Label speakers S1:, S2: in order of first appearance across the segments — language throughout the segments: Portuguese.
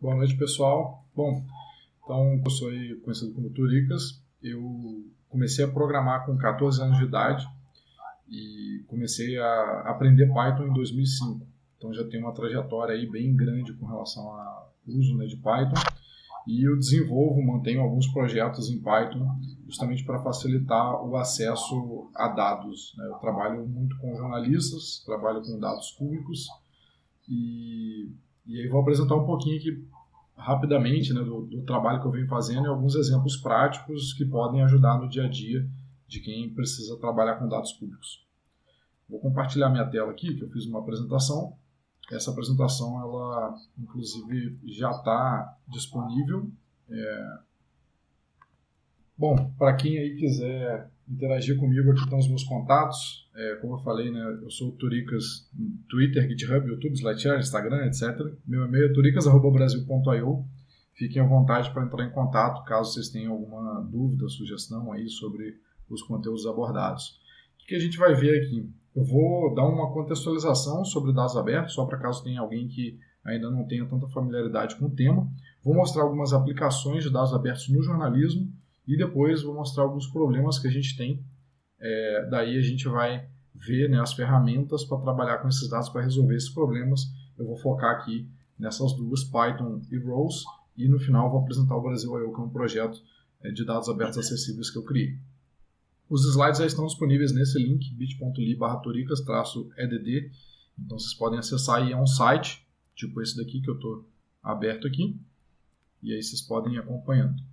S1: Boa noite, pessoal. Bom, então eu sou conhecido como Turicas. Eu comecei a programar com 14 anos de idade e comecei a aprender Python em 2005. Então já tenho uma trajetória aí bem grande com relação ao uso né, de Python e eu desenvolvo, mantenho alguns projetos em Python justamente para facilitar o acesso a dados. Né? Eu trabalho muito com jornalistas, trabalho com dados públicos e, e aí vou apresentar um pouquinho aqui rapidamente né, do, do trabalho que eu venho fazendo e alguns exemplos práticos que podem ajudar no dia a dia de quem precisa trabalhar com dados públicos. Vou compartilhar minha tela aqui, que eu fiz uma apresentação. Essa apresentação, ela inclusive já está disponível. É... Bom, para quem aí quiser interagir comigo, aqui estão os meus contatos. É, como eu falei, né, eu sou o Turicas no Twitter, GitHub, YouTube, SlideShare, Instagram, etc. Meu e-mail é turicas.brasil.io. Fiquem à vontade para entrar em contato caso vocês tenham alguma dúvida, sugestão aí sobre os conteúdos abordados. O que a gente vai ver aqui? Eu vou dar uma contextualização sobre dados abertos, só para caso tenha alguém que ainda não tenha tanta familiaridade com o tema. Vou mostrar algumas aplicações de dados abertos no jornalismo e depois vou mostrar alguns problemas que a gente tem. É, daí a gente vai ver né, as ferramentas para trabalhar com esses dados para resolver esses problemas. Eu vou focar aqui nessas duas, Python e Rose, e no final vou apresentar o Brasil I.O., que é um projeto é, de dados abertos acessíveis que eu criei. Os slides já estão disponíveis nesse link, bit.ly barra edd Então vocês podem acessar e é um site, tipo esse daqui que eu estou aberto aqui. E aí vocês podem ir acompanhando.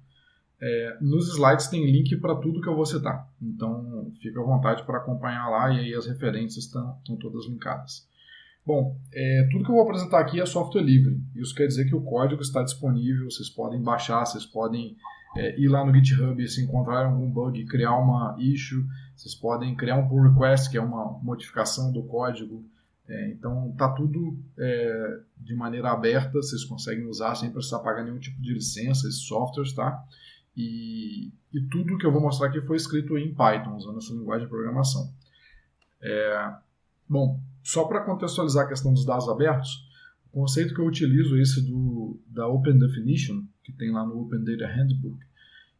S1: É, nos slides tem link para tudo que eu vou citar. Então fica à vontade para acompanhar lá e aí as referências estão, todas linkadas. Bom, é, tudo que eu vou apresentar aqui é software livre. Isso quer dizer que o código está disponível, vocês podem baixar, vocês podem é, ir lá no GitHub e se encontrarem algum bug, criar uma issue, vocês podem criar um pull request, que é uma modificação do código. É, então tá tudo é, de maneira aberta, vocês conseguem usar sem precisar pagar nenhum tipo de licença, esses softwares, tá? E, e tudo que eu vou mostrar aqui foi escrito em Python, usando essa linguagem de programação. É, bom, só para contextualizar a questão dos dados abertos, o conceito que eu utilizo é esse do, da Open Definition, que tem lá no Open Data Handbook.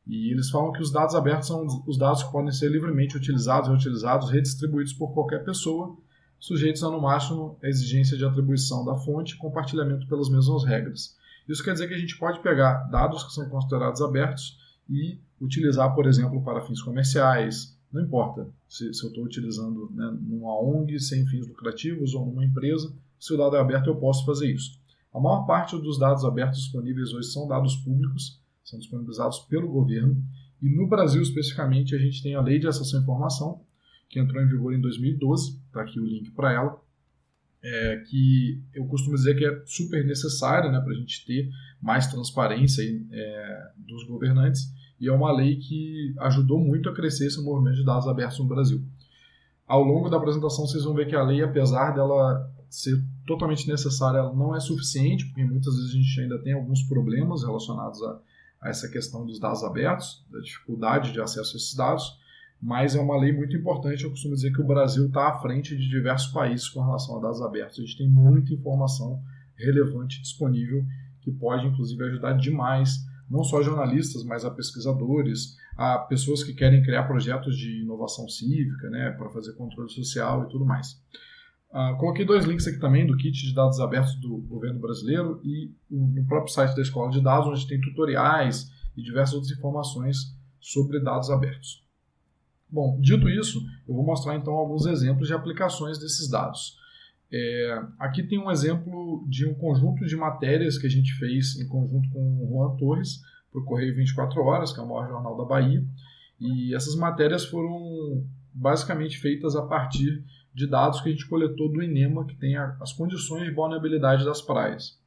S1: E eles falam que os dados abertos são os dados que podem ser livremente utilizados, reutilizados, redistribuídos por qualquer pessoa, sujeitos a no máximo a exigência de atribuição da fonte e compartilhamento pelas mesmas regras. Isso quer dizer que a gente pode pegar dados que são considerados abertos e utilizar, por exemplo, para fins comerciais, não importa se, se eu estou utilizando né, numa ONG sem fins lucrativos ou numa empresa, se o dado é aberto eu posso fazer isso. A maior parte dos dados abertos disponíveis hoje são dados públicos, são disponibilizados pelo governo, e no Brasil especificamente a gente tem a Lei de Acesso à Informação, que entrou em vigor em 2012, está aqui o link para ela, é, que eu costumo dizer que é super necessária né, para a gente ter mais transparência é, dos governantes, e é uma lei que ajudou muito a crescer esse movimento de dados abertos no Brasil. Ao longo da apresentação, vocês vão ver que a lei, apesar dela ser totalmente necessária, ela não é suficiente, porque muitas vezes a gente ainda tem alguns problemas relacionados a, a essa questão dos dados abertos, da dificuldade de acesso a esses dados, mas é uma lei muito importante. Eu costumo dizer que o Brasil está à frente de diversos países com relação a dados abertos. A gente tem muita informação relevante disponível que pode, inclusive, ajudar demais não só jornalistas, mas a pesquisadores, a pessoas que querem criar projetos de inovação cívica, né, para fazer controle social e tudo mais. Uh, coloquei dois links aqui também do kit de dados abertos do governo brasileiro e no próprio site da Escola de Dados, onde tem tutoriais e diversas outras informações sobre dados abertos. Bom, dito isso, eu vou mostrar então alguns exemplos de aplicações desses dados. É, aqui tem um exemplo de um conjunto de matérias que a gente fez em conjunto com o Juan Torres para o Correio 24 Horas, que é o maior jornal da Bahia. E essas matérias foram basicamente feitas a partir de dados que a gente coletou do INEMA, que tem as condições de vulnerabilidade das praias.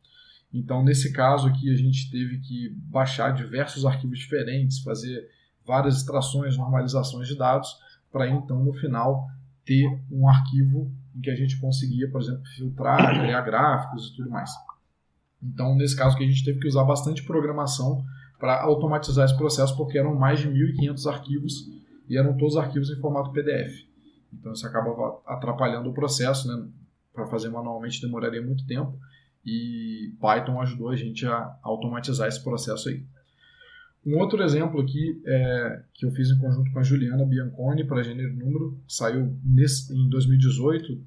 S1: Então, nesse caso aqui, a gente teve que baixar diversos arquivos diferentes, fazer várias extrações, normalizações de dados, para então, no final, ter um arquivo em que a gente conseguia, por exemplo, filtrar, criar gráficos e tudo mais. Então, nesse caso que a gente teve que usar bastante programação para automatizar esse processo, porque eram mais de 1.500 arquivos e eram todos arquivos em formato PDF. Então, isso acabava atrapalhando o processo, né? Para fazer manualmente demoraria muito tempo. e Python ajudou a gente a automatizar esse processo aí. Um outro exemplo aqui é, que eu fiz em conjunto com a Juliana Bianconi para Gênero Número, saiu nesse, em 2018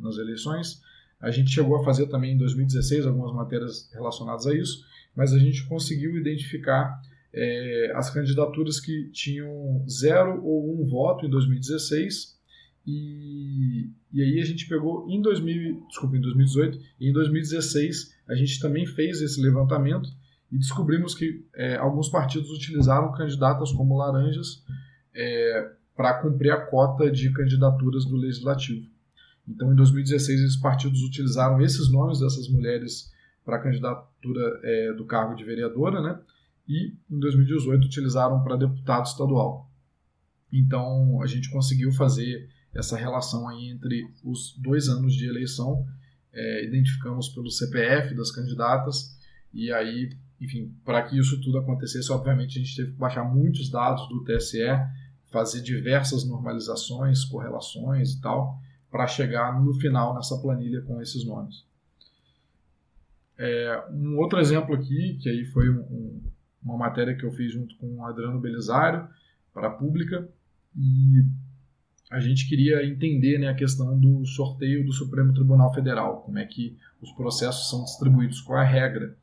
S1: nas eleições. A gente chegou a fazer também em 2016 algumas matérias relacionadas a isso, mas a gente conseguiu identificar é, as candidaturas que tinham zero ou um voto em 2016 e, e aí a gente pegou em 2000, desculpa, em 2018 e em 2016 a gente também fez esse levantamento e descobrimos que é, alguns partidos utilizaram candidatas como laranjas é, para cumprir a cota de candidaturas do legislativo. Então, em 2016, esses partidos utilizaram esses nomes dessas mulheres para a candidatura é, do cargo de vereadora, né? E em 2018 utilizaram para deputado estadual. Então, a gente conseguiu fazer essa relação aí entre os dois anos de eleição, é, identificamos pelo CPF das candidatas e aí enfim, para que isso tudo acontecesse, obviamente a gente teve que baixar muitos dados do TSE, fazer diversas normalizações, correlações e tal, para chegar no final nessa planilha com esses nomes. É, um outro exemplo aqui, que aí foi um, uma matéria que eu fiz junto com o Adriano Belisário para a Pública, e a gente queria entender né, a questão do sorteio do Supremo Tribunal Federal, como é que os processos são distribuídos, qual é a regra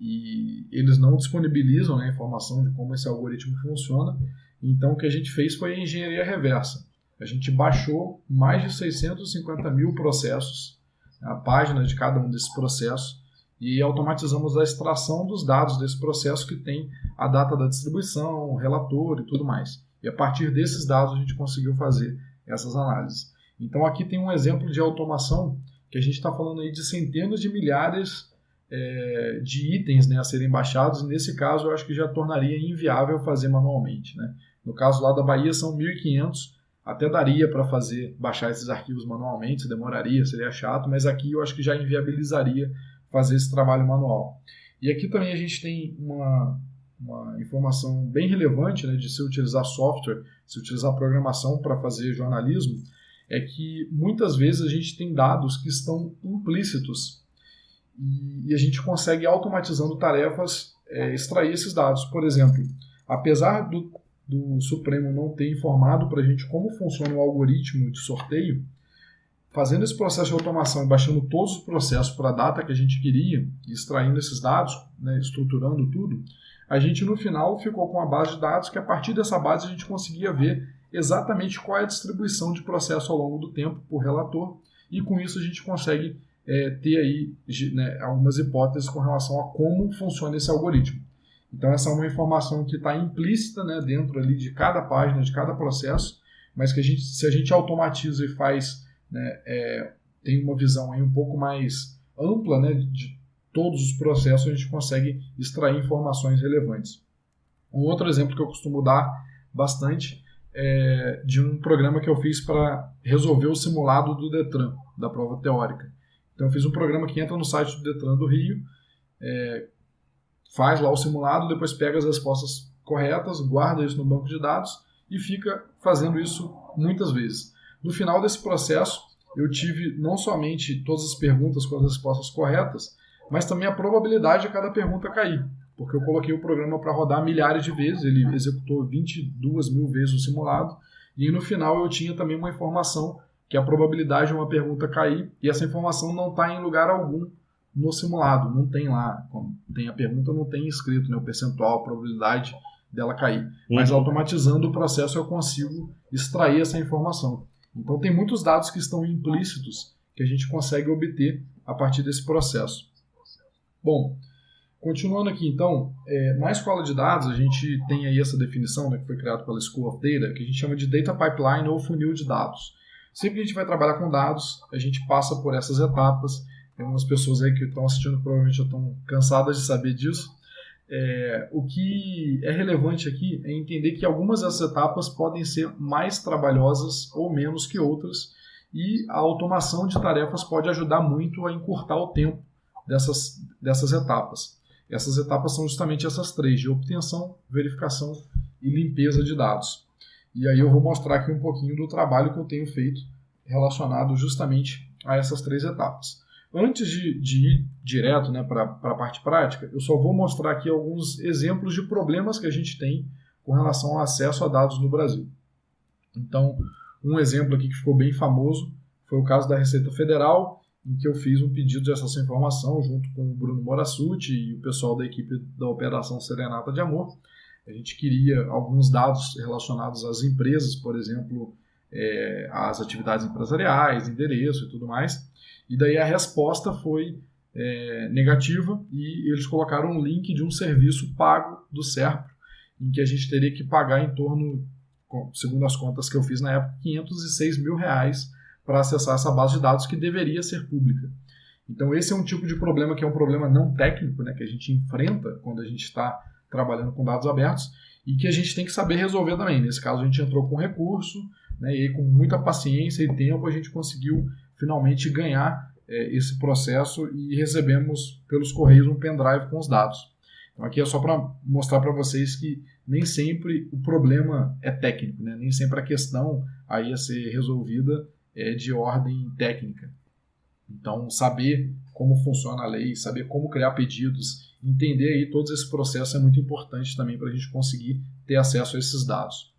S1: e eles não disponibilizam né, a informação de como esse algoritmo funciona. Então, o que a gente fez foi a engenharia reversa. A gente baixou mais de 650 mil processos, a página de cada um desses processos, e automatizamos a extração dos dados desse processo que tem a data da distribuição, o relator e tudo mais. E a partir desses dados a gente conseguiu fazer essas análises. Então aqui tem um exemplo de automação que a gente está falando aí de centenas de milhares é, de itens né, a serem baixados, e nesse caso eu acho que já tornaria inviável fazer manualmente. Né? No caso lá da Bahia são 1.500, até daria para fazer baixar esses arquivos manualmente, demoraria, seria chato, mas aqui eu acho que já inviabilizaria fazer esse trabalho manual. E aqui também a gente tem uma, uma informação bem relevante né, de se utilizar software, se utilizar programação para fazer jornalismo, é que muitas vezes a gente tem dados que estão implícitos e, a gente consegue, automatizando tarefas, é, extrair esses dados. Por exemplo, apesar do, do Supremo não ter informado para a gente como funciona o algoritmo de sorteio, fazendo esse processo de automação e baixando todos os processos para a data que a gente queria, extraindo esses dados, né, estruturando tudo, a gente no final ficou com uma base de dados que a partir dessa base a gente conseguia ver exatamente qual é a distribuição de processo ao longo do tempo por relator e com isso a gente consegue é, ter aí né, algumas hipóteses com relação a como funciona esse algoritmo. Então essa é uma informação que está implícita né, dentro ali de cada página, de cada processo, mas que a gente, se a gente automatiza e faz, né, é, tem uma visão aí um pouco mais ampla né, de todos os processos, a gente consegue extrair informações relevantes. Um outro exemplo que eu costumo dar bastante é de um programa que eu fiz para resolver o simulado do Detran, da prova teórica. Então eu fiz um programa que entra no site do Detran do Rio, é, faz lá o simulado, depois pega as respostas corretas, guarda isso no banco de dados e fica fazendo isso muitas vezes. No final desse processo, eu tive não somente todas as perguntas com as respostas corretas, mas também a probabilidade de cada pergunta cair. Porque eu coloquei o programa para rodar milhares de vezes, ele executou 22 mil vezes o simulado, e no final eu tinha também uma informação que a probabilidade de uma pergunta cair e essa informação não está em lugar algum no simulado, não tem lá, tem a pergunta, não tem escrito né, o percentual, a probabilidade dela cair. Uhum. Mas automatizando o processo eu consigo extrair essa informação. Então tem muitos dados que estão implícitos que a gente consegue obter a partir desse processo. Bom, continuando aqui então, é, na escola de dados a gente tem aí essa definição né, que foi criada pela School of Data, que a gente chama de Data Pipeline ou funil de dados. Sempre que a gente vai trabalhar com dados, a gente passa por essas etapas. Tem algumas pessoas aí que estão assistindo provavelmente já estão cansadas de saber disso. É, o que é relevante aqui é entender que algumas dessas etapas podem ser mais trabalhosas ou menos que outras, e a automação de tarefas pode ajudar muito a encurtar o tempo dessas, dessas etapas. Essas etapas são justamente essas três: de obtenção, verificação e limpeza de dados. E aí eu vou mostrar aqui um pouquinho do trabalho que eu tenho feito relacionado justamente a essas três etapas. Antes de, de ir direto né, para a parte prática, eu só vou mostrar aqui alguns exemplos de problemas que a gente tem com relação ao acesso a dados no Brasil. Então, um exemplo aqui que ficou bem famoso foi o caso da Receita Federal, em que eu fiz um pedido de acesso à informação junto com o Bruno Morassuti e o pessoal da equipe da Operação Serenata de Amor. A gente queria alguns dados relacionados às empresas, por exemplo, é, às atividades empresariais, endereço e tudo mais. E daí a resposta foi é, negativa e eles colocaram um link de um serviço pago do SERPRO, em que a gente teria que pagar em torno, segundo as contas que eu fiz na época, 506 mil reais para acessar essa base de dados que deveria ser pública. Então esse é um tipo de problema que é um problema não técnico, né, que a gente enfrenta quando a gente está trabalhando com dados abertos e que a gente tem que saber resolver também. Nesse caso a gente entrou com recurso, né, e com muita paciência e tempo a gente conseguiu finalmente ganhar é, esse processo e recebemos pelos correios um pendrive com os dados. Então aqui é só para mostrar para vocês que nem sempre o problema é técnico, né? nem sempre a questão aí a ser resolvida é de ordem técnica. Então saber como funciona a lei, saber como criar pedidos, entender aí todos esses processos é muito importante também para a gente conseguir ter acesso a esses dados.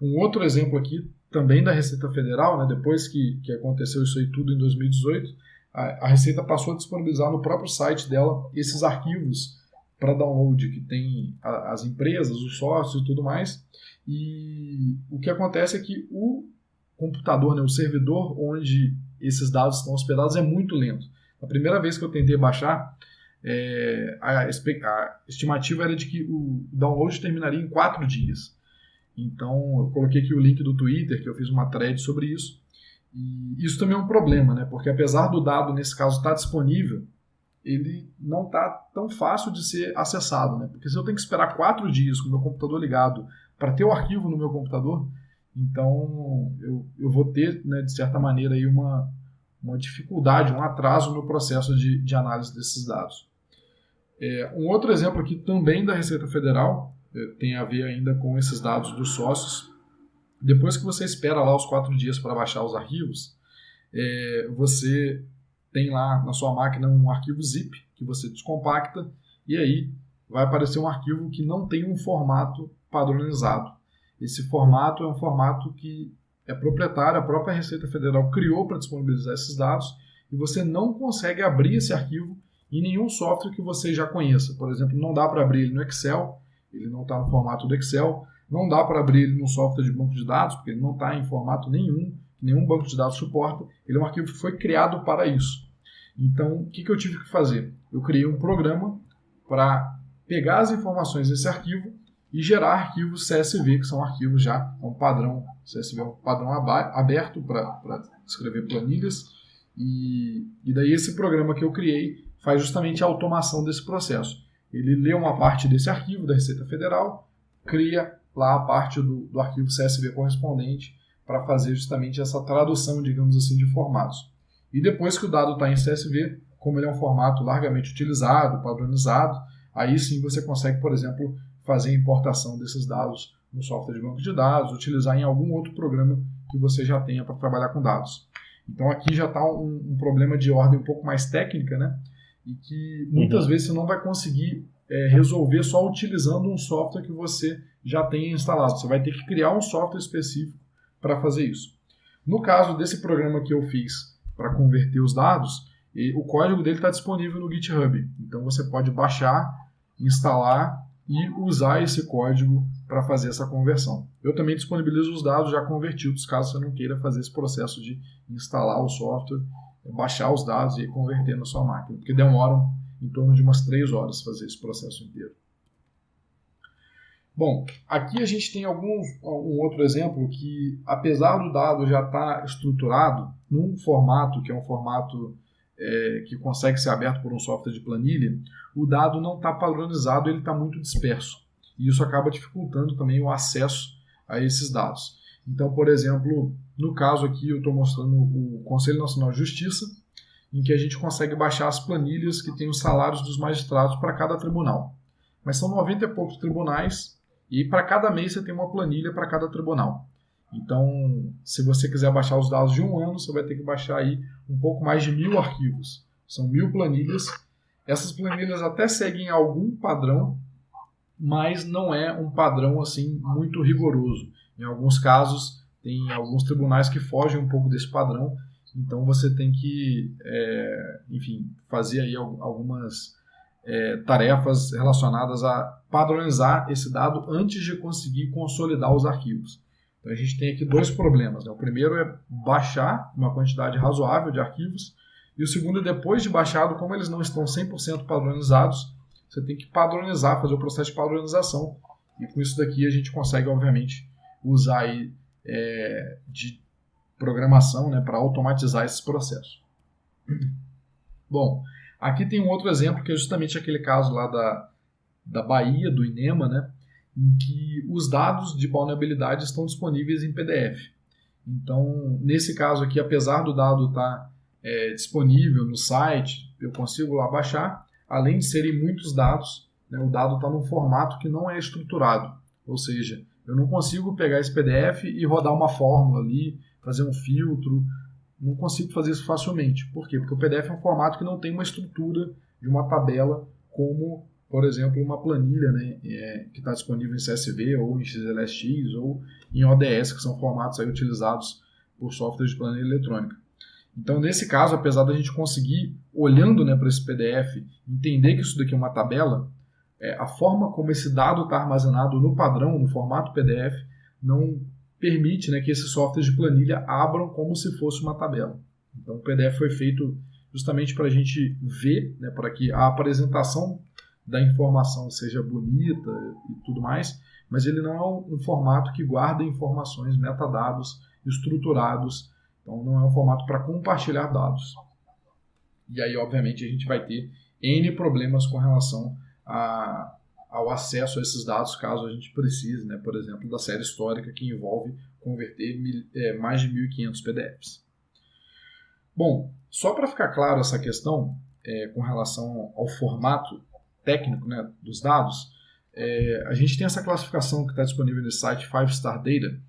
S1: Um outro exemplo aqui também da Receita Federal, né, depois que, que aconteceu isso aí tudo em 2018, a, a Receita passou a disponibilizar no próprio site dela esses arquivos para download que tem a, as empresas, os sócios e tudo mais. E o que acontece é que o computador, né, o servidor onde esses dados estão hospedados é muito lento. A primeira vez que eu tentei baixar, é, a, a, estimativa era de que o download terminaria em quatro dias. Então, eu coloquei aqui o link do Twitter, que eu fiz uma thread sobre isso. E isso também é um problema, né? Porque apesar do dado, nesse caso, estar tá disponível, ele não está tão fácil de ser acessado, né? Porque se eu tenho que esperar quatro dias com o meu computador ligado para ter o arquivo no meu computador, então eu, eu vou ter, né, de certa maneira, aí uma, uma dificuldade, um atraso no processo de, de análise desses dados. É, um outro exemplo aqui também da Receita Federal é, tem a ver ainda com esses dados dos sócios. Depois que você espera lá os quatro dias para baixar os arquivos, é, você tem lá na sua máquina um arquivo zip que você descompacta e aí vai aparecer um arquivo que não tem um formato padronizado. Esse formato é um formato que é proprietário, a própria Receita Federal criou para disponibilizar esses dados e você não consegue abrir esse arquivo em nenhum software que você já conheça. Por exemplo, não dá para abrir ele no Excel, ele não está no formato do Excel. Não dá para abrir ele no software de banco de dados, porque ele não está em formato nenhum, nenhum banco de dados suporta. Ele é um arquivo que foi criado para isso. Então, o que, que eu tive que fazer? Eu criei um programa para pegar as informações desse arquivo e gerar arquivos CSV, que são arquivos já, é um padrão, CSV é um padrão aberto para escrever planilhas. E, e daí esse programa que eu criei faz justamente a automação desse processo. Ele lê uma parte desse arquivo da Receita Federal, cria lá a parte do, do arquivo CSV correspondente para fazer justamente essa tradução, digamos assim, de formatos. E depois que o dado está em CSV, como ele é um formato largamente utilizado, padronizado, aí sim você consegue, por exemplo, fazer a importação desses dados no software de banco de dados, utilizar em algum outro programa que você já tenha para trabalhar com dados. Então aqui já está um, um, problema de ordem um pouco mais técnica, né? E que muitas uhum. vezes você não vai conseguir é, resolver só utilizando um software que você já tenha instalado. Você vai ter que criar um software específico para fazer isso. No caso desse programa que eu fiz para converter os dados, o código dele está disponível no GitHub. Então você pode baixar, instalar e usar esse código para fazer essa conversão. Eu também disponibilizo os dados já convertidos, caso você não queira fazer esse processo de instalar o software baixar os dados e converter na sua máquina, porque demoram em torno de umas três horas fazer esse processo inteiro. Bom, aqui a gente tem algum um outro exemplo que, apesar do dado já estar tá estruturado num formato que é um formato é, que consegue ser aberto por um software de planilha, o dado não está padronizado, ele está muito disperso. E isso acaba dificultando também o acesso a esses dados. Então, por exemplo, no caso aqui eu estou mostrando o Conselho Nacional de Justiça, em que a gente consegue baixar as planilhas que têm os salários dos magistrados para cada tribunal. Mas são 90 e poucos tribunais e para cada mês você tem uma planilha para cada tribunal. Então, se você quiser baixar os dados de um ano, você vai ter que baixar aí um pouco mais de mil arquivos. São mil planilhas. Essas planilhas até seguem algum padrão, mas não é um padrão assim muito rigoroso. Em alguns casos, tem alguns tribunais que fogem um pouco desse padrão, então você tem que, é, enfim, fazer aí algumas é, tarefas relacionadas a padronizar esse dado antes de conseguir consolidar os arquivos. Então a gente tem aqui dois problemas. Né? O primeiro é baixar uma quantidade razoável de arquivos, e o segundo é depois de baixado, como eles não estão 100% padronizados, você tem que padronizar, fazer o processo de padronização. E com isso daqui a gente consegue, obviamente, usar aí, é, de programação né, para automatizar esses processos. Bom, aqui tem um outro exemplo que é justamente aquele caso lá da, da Bahia, do INEMA, né, em que os dados de vulnerabilidade estão disponíveis em PDF. Então, nesse caso aqui, apesar do dado estar tá, é, disponível no site, eu consigo lá baixar, além de serem muitos dados, né, o dado está num formato que não é estruturado, ou seja, eu não consigo pegar esse PDF e rodar uma fórmula ali, fazer um filtro, não consigo fazer isso facilmente. Por quê? Porque o PDF é um formato que não tem uma estrutura de uma tabela como por exemplo, uma planilha né, é, que está disponível em CSV ou em XLSX ou em ODS, que são formatos aí utilizados por softwares de planilha eletrônica. Então, nesse caso, apesar da gente conseguir, olhando né, para esse PDF, entender que isso daqui é uma tabela, é, a forma como esse dado está armazenado no padrão, no formato PDF, não permite né, que esses softwares de planilha abram como se fosse uma tabela. Então, o PDF foi feito justamente para a gente ver, né, para que a apresentação da informação seja bonita e tudo mais, mas ele não é um, formato que guarda informações, metadados estruturados. Então não é um formato para compartilhar dados. E aí, obviamente, a gente vai ter N problemas com relação a, ao acesso a esses dados, caso a gente precise, né, por exemplo, da série histórica que envolve converter mil, é, mais de 1.500 PDFs. Bom, só para ficar claro essa questão é, com relação ao formato técnico né, dos dados, é, a gente tem essa classificação que está disponível no site Five Star Data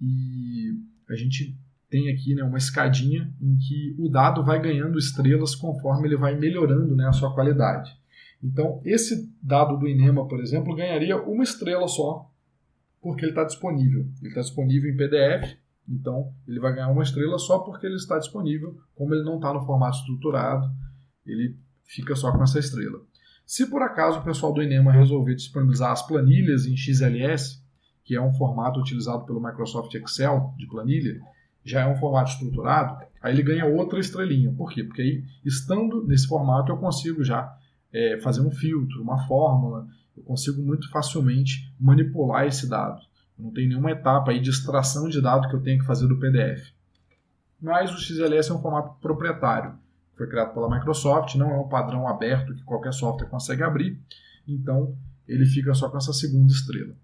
S1: e a gente tem aqui né, uma escadinha em que o dado vai ganhando estrelas conforme ele vai melhorando né, a sua qualidade. Então, esse dado do INEMA, por exemplo, ganharia uma estrela só, porque ele está disponível. Ele está disponível em PDF, então ele vai ganhar uma estrela só porque ele está disponível. Como ele não está no formato estruturado, ele fica só com essa estrela. Se por acaso o pessoal do Enema resolver disponibilizar as planilhas em XLS, que é um formato utilizado pelo Microsoft Excel de planilha, já é um formato estruturado, aí ele ganha outra estrelinha. Por quê? Porque aí, estando nesse formato, eu consigo já é, fazer um filtro, uma fórmula, eu consigo muito facilmente manipular esse dado. Não tem nenhuma etapa aí de extração de dado que eu tenho que fazer do PDF. Mas o XLS é um formato proprietário foi criado pela Microsoft, não é um padrão aberto que qualquer software consegue abrir, então ele fica só com essa segunda estrela.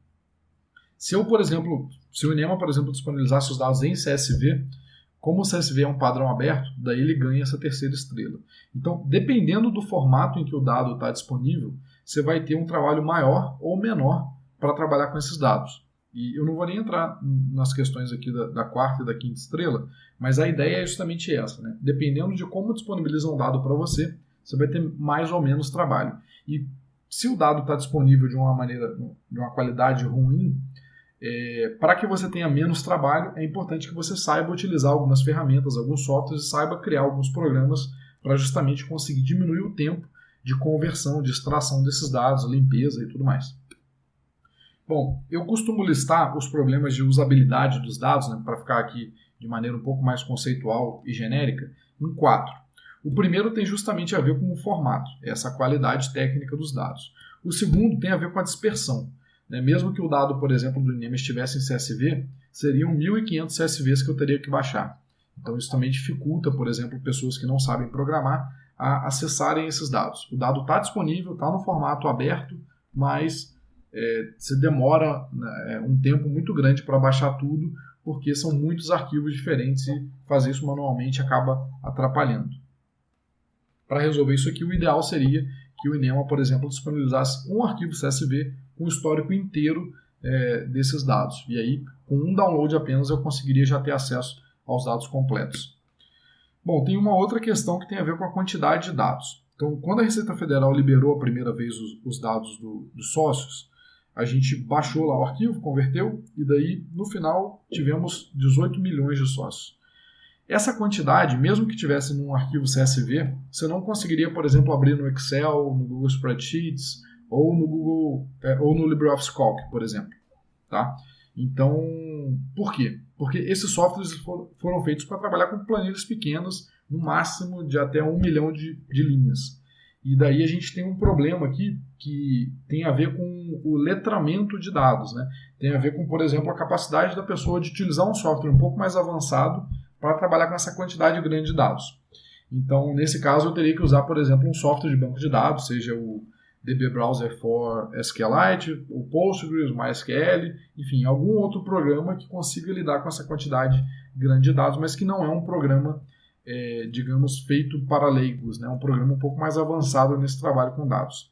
S1: Se eu, por exemplo, se o Inema, por exemplo, disponibilizasse os dados em CSV, como o CSV é um padrão aberto, daí ele ganha essa terceira estrela. Então, dependendo do formato em que o dado está disponível, você vai ter um trabalho maior ou menor para trabalhar com esses dados. E eu não vou nem entrar nas questões aqui da, da, quarta e da quinta estrela, mas a ideia é justamente essa. Né? Dependendo de como disponibilizam um dado para você, você vai ter mais ou menos trabalho. E se o dado está disponível de uma maneira, de uma qualidade ruim, é, para que você tenha menos trabalho, é importante que você saiba utilizar algumas ferramentas, alguns softwares e saiba criar alguns programas para justamente conseguir diminuir o tempo de conversão, de extração desses dados, limpeza e tudo mais. Bom, eu costumo listar os problemas de usabilidade dos dados, né, para ficar aqui de maneira um pouco mais conceitual e genérica, em quatro. O primeiro tem justamente a ver com o formato, essa qualidade técnica dos dados. O segundo tem a ver com a dispersão. Né? Mesmo que o dado, por exemplo, do INEM estivesse em CSV, seriam 1.500 CSVs que eu teria que baixar. Então isso também dificulta, por exemplo, pessoas que não sabem programar a acessarem esses dados. O dado está disponível, está no formato aberto, mas é, você demora né, é, um tempo muito grande para baixar tudo, porque são muitos arquivos diferentes e fazer isso manualmente acaba atrapalhando. Para resolver isso aqui, o ideal seria que o Inema, por exemplo, disponibilizasse um arquivo CSV o histórico inteiro é, desses dados. E aí, com um download apenas, eu conseguiria já ter acesso aos dados completos. Bom, tem uma outra questão que tem a ver com a quantidade de dados. Então, quando a Receita Federal liberou a primeira vez os, os dados do, dos sócios, a gente baixou lá o arquivo, converteu, e daí, no final, tivemos 18 milhões de sócios. Essa quantidade, mesmo que tivesse num arquivo CSV, você não conseguiria, por exemplo, abrir no Excel, no Google Spreadsheets ou no Google é, ou no LibreOffice Calc, por exemplo, tá? Então, por quê? Porque esses softwares foram feitos para trabalhar com planilhas pequenas, no máximo de até um milhão de, de linhas. E daí a gente tem um problema aqui que tem a ver com o letramento de dados, né? Tem a ver com, por exemplo, a capacidade da pessoa de utilizar um software um pouco mais avançado para trabalhar com essa quantidade grande de dados. Então, nesse caso, eu teria que usar, por exemplo, um software de banco de dados, seja o DB Browser for SQLite, o Postgres, MySQL, enfim, algum outro programa que consiga lidar com essa quantidade grande de dados, mas que não é um programa, é, digamos, feito para leigos, né? um programa um pouco mais avançado nesse trabalho com dados.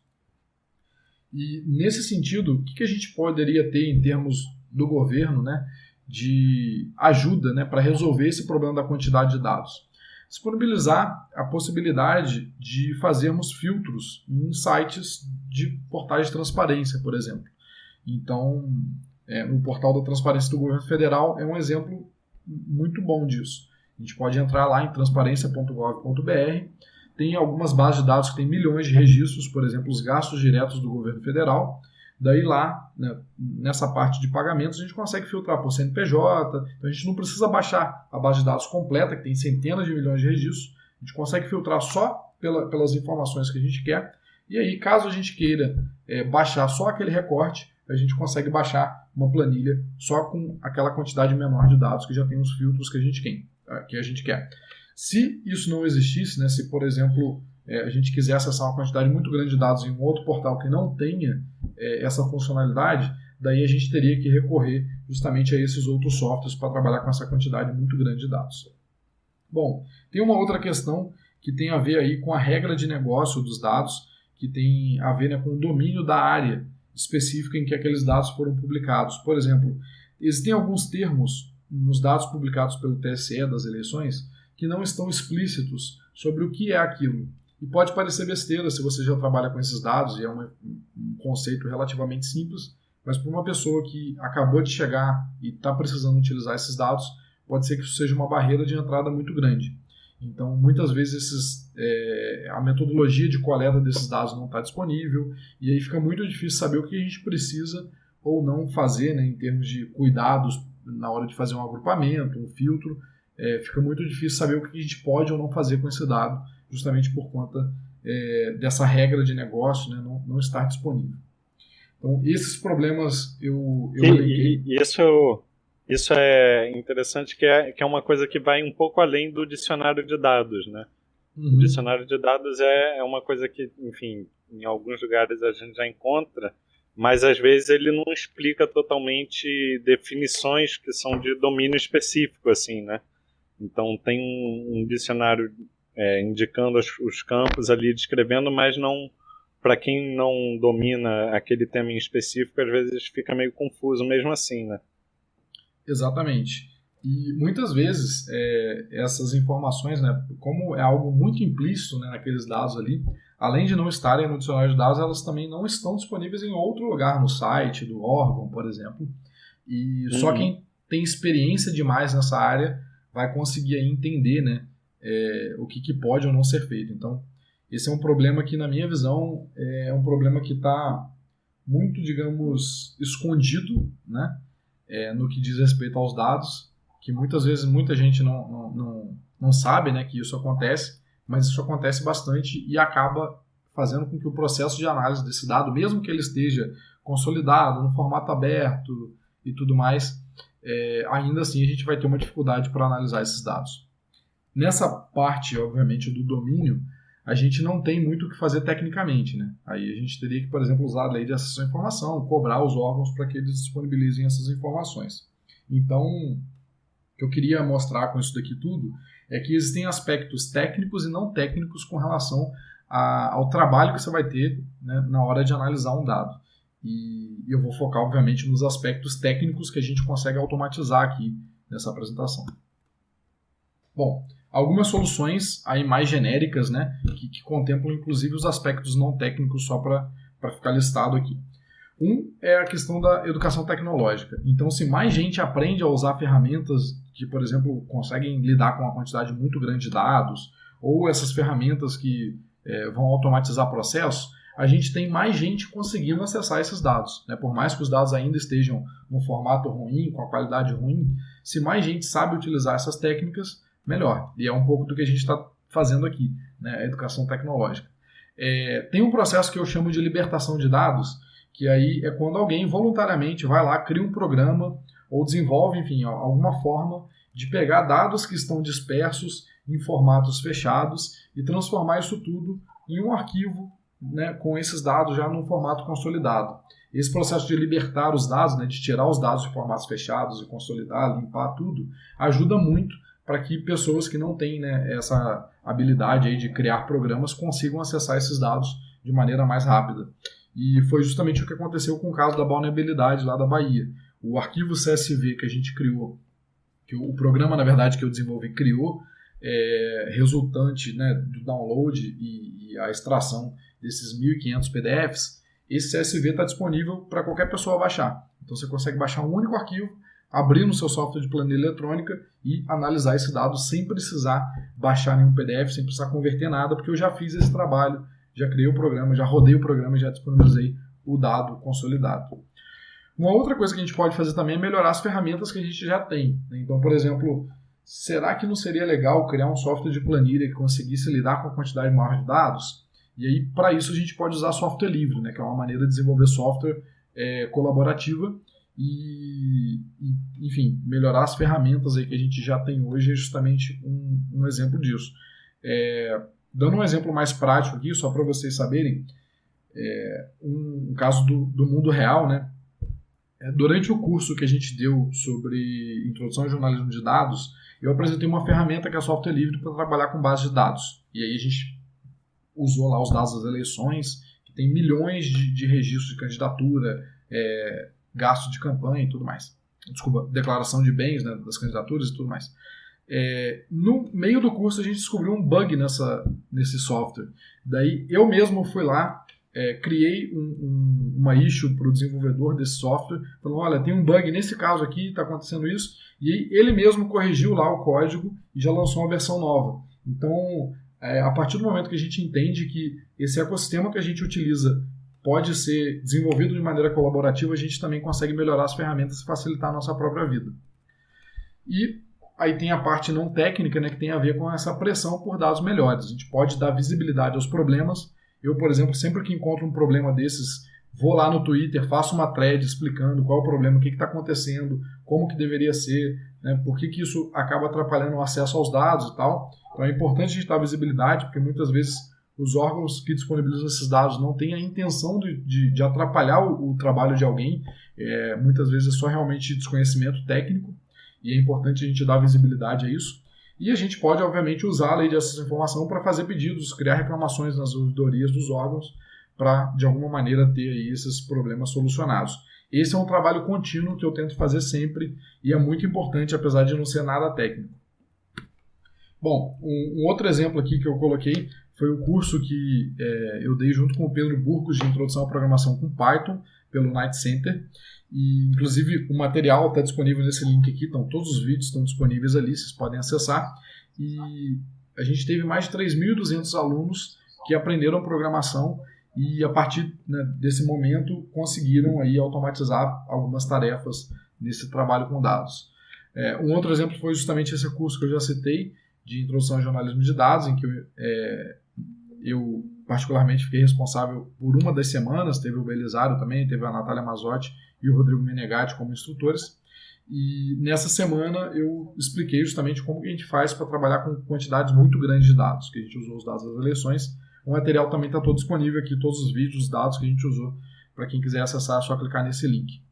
S1: E nesse sentido, o que a gente poderia ter em termos do governo né, de ajuda né, para resolver esse problema da quantidade de dados? Disponibilizar a possibilidade de fazermos filtros em sites de portais de transparência, por exemplo. Então, é, o portal da transparência do governo federal é um exemplo muito bom disso. A gente pode entrar lá em transparência.gov.br. Tem algumas bases de dados que têm milhões de registros, por exemplo, os gastos diretos do governo federal. Daí lá, né, nessa parte de pagamentos, a gente consegue filtrar por CNPJ, então a gente não precisa baixar a base de dados completa, que tem centenas de milhões de registros, a gente consegue filtrar só pela, pelas informações que a gente quer, e aí, caso a gente queira é, baixar só aquele recorte, a gente consegue baixar uma planilha só com aquela quantidade menor de dados que já tem os filtros que a gente quer. Que a gente quer. Se isso não existisse, né, se por exemplo é, a gente quiser acessar uma quantidade muito grande de dados em um outro portal que não tenha é, essa funcionalidade, daí a gente teria que recorrer justamente a esses outros softwares para trabalhar com essa quantidade muito grande de dados. Bom, tem uma outra questão que tem a ver aí com a regra de negócio dos dados, que tem a ver né, com o domínio da área específica em que aqueles dados foram publicados. Por exemplo, existem alguns termos nos dados publicados pelo TSE das eleições que não estão explícitos sobre o que é aquilo. E pode parecer besteira se você já trabalha com esses dados, e é um conceito relativamente simples, mas para uma pessoa que acabou de chegar e está precisando utilizar esses dados, pode ser que isso seja uma barreira de entrada muito grande. Então, muitas vezes esses, é, a metodologia de coleta desses dados não está disponível, e aí fica muito difícil saber o que a gente precisa ou não fazer né, em termos de cuidados na hora de fazer um agrupamento, um filtro. É, fica muito difícil saber o que a gente pode ou não fazer com esse dado justamente por conta é, dessa regra de negócio né, não, não estar disponível. Então, esses problemas eu, eu
S2: e, e, isso, isso é interessante, que é, que é uma coisa que vai um pouco além do dicionário de dados, né? Uhum. O dicionário de dados é, é uma coisa que, enfim, em alguns lugares a gente já encontra, mas às vezes ele não explica totalmente definições que são de domínio específico, assim, né? Então tem um, um dicionário é, indicando os, os, campos ali, descrevendo, mas não para quem não domina aquele tema em específico, às vezes fica meio confuso mesmo assim, né?
S1: Exatamente. E muitas vezes é, essas informações, né, como é algo muito implícito né, naqueles dados ali, além de não estarem no dicionário de dados, elas também não estão disponíveis em outro lugar, no site do órgão, por exemplo. E uhum. só quem tem experiência demais nessa área vai conseguir entender né, é, o que, que, pode ou não ser feito. Então, esse é um problema que, na minha visão, é um problema que está muito, digamos, escondido né, é, no que diz respeito aos dados, que muitas vezes muita gente não, não, não, não sabe né, que isso acontece, mas isso acontece bastante e acaba fazendo com que o processo de análise desse dado, mesmo que ele esteja consolidado, no formato aberto e tudo mais, é, ainda assim a gente vai ter uma dificuldade para analisar esses dados. Nessa parte, obviamente, do domínio, a gente não tem muito o que fazer tecnicamente. Né? Aí a gente teria que, por exemplo, usar a lei de acesso à informação, cobrar os órgãos para que eles disponibilizem essas informações. Então, o que eu queria mostrar com isso daqui tudo é que existem aspectos técnicos e não técnicos com relação a, ao trabalho que você vai ter né, na hora de analisar um dado. E eu vou focar, obviamente, nos aspectos técnicos que a gente consegue automatizar aqui nessa apresentação. Bom, algumas soluções aí mais genéricas, né, que, que contemplam inclusive os aspectos não técnicos só para ficar listado aqui. Um é a questão da educação tecnológica. Então, se mais gente aprende a usar ferramentas que, por exemplo, conseguem lidar com uma quantidade muito grande de dados, ou essas ferramentas que é, vão automatizar processos, a gente tem mais gente conseguindo acessar esses dados. Né? Por mais que os dados ainda estejam no formato ruim, com a qualidade ruim, se mais gente sabe utilizar essas técnicas, melhor. E é um pouco do que a gente está fazendo aqui, né? a educação tecnológica. É, tem um processo que eu chamo de libertação de dados, que aí é quando alguém voluntariamente vai lá, cria um programa ou desenvolve, enfim, alguma forma de pegar dados que estão dispersos em formatos fechados e transformar isso tudo em um arquivo né, com esses dados já num formato consolidado. Esse processo de libertar os dados, né, de tirar os dados de formatos fechados e consolidar, limpar tudo, ajuda muito para que pessoas que não têm né, essa habilidade aí de criar programas consigam acessar esses dados de maneira mais rápida. E foi justamente o que aconteceu com o caso da vulnerabilidade lá da Bahia. O arquivo CSV que a gente criou, que o programa, na verdade, que eu desenvolvi criou, é, resultante né, do download e, e a extração desses 1.500 PDFs, esse CSV está disponível para qualquer pessoa baixar. Então você consegue baixar um único arquivo, abrir no seu software de planilha eletrônica e analisar esse dado sem precisar baixar nenhum PDF, sem precisar converter nada, porque eu já fiz esse trabalho, já criei o programa, já rodei o programa e já disponibilizei o dado consolidado. Uma outra coisa que a gente pode fazer também é melhorar as ferramentas que a gente já tem. Né? Então, por exemplo, será que não seria legal criar um software de planilha que conseguisse lidar com a quantidade maior de dados? E aí, para isso, a gente pode usar software livre, né, que é uma maneira de desenvolver software é, colaborativa e, e, enfim, melhorar as ferramentas aí que a gente já tem hoje é justamente um, um exemplo disso. É, dando um exemplo mais prático aqui, só para vocês saberem, é, um, um, caso do, do mundo real, né? É, durante o curso que a gente deu sobre introdução ao jornalismo de dados, eu apresentei uma ferramenta que é software livre para trabalhar com base de dados. E aí a gente usou lá os dados das eleições, que tem milhões de, de registros de candidatura, é, gasto de campanha e tudo mais. Desculpa, declaração de bens né, das candidaturas e tudo mais. É, no meio do curso a gente descobriu um bug nessa, nesse software. Daí eu mesmo fui lá, é, criei um, um, uma issue para o desenvolvedor desse software, falando, olha, tem um bug nesse caso aqui, está acontecendo isso, e ele mesmo corrigiu lá o código e já lançou uma versão nova. Então, é, a partir do momento que a gente entende que esse ecossistema que a gente utiliza pode ser desenvolvido de maneira colaborativa, a gente também consegue melhorar as ferramentas e facilitar a nossa própria vida. E aí tem a parte não técnica, né, que tem a ver com essa pressão por dados melhores. A gente pode dar visibilidade aos problemas. Eu, por exemplo, sempre que encontro um problema desses, vou lá no Twitter, faço uma thread explicando qual é o problema, o que está acontecendo, como que deveria ser, né, por que, que isso acaba atrapalhando o acesso aos dados e tal. Então é importante a gente dar visibilidade, porque muitas vezes os órgãos que disponibilizam esses dados não têm a intenção de, de, de atrapalhar o, o, trabalho de alguém, é, muitas vezes é só realmente desconhecimento técnico, e é importante a gente dar visibilidade a isso. E a gente pode, obviamente, usar a lei de acesso à informação para fazer pedidos, criar reclamações nas ouvidorias dos órgãos, para, de alguma maneira, ter aí esses problemas solucionados. Esse é um trabalho contínuo que eu tento fazer sempre e é muito importante, apesar de não ser nada técnico. Bom, um, um, outro exemplo aqui que eu coloquei foi o curso que é, eu dei junto com o Pedro Burcos de Introdução à Programação com Python, pelo Night Center. E, inclusive, o material está disponível nesse link aqui, então todos os vídeos estão disponíveis ali, vocês podem acessar. E a gente teve mais de 3.200 alunos que aprenderam programação e, a partir né, desse momento, conseguiram aí automatizar algumas tarefas nesse trabalho com dados. É, um outro exemplo foi justamente esse curso que eu já citei, de introdução ao jornalismo de dados, em que eu, é, eu particularmente fiquei responsável por uma das semanas, teve o Belisário também, teve a Natália Mazotti e o Rodrigo Menegatti como instrutores. E nessa semana eu expliquei justamente como a gente faz para trabalhar com quantidades muito grandes de dados, que a gente usou os dados das eleições. O material também está todo disponível aqui, todos os vídeos, os dados que a gente usou. Para quem quiser acessar, é só clicar nesse link.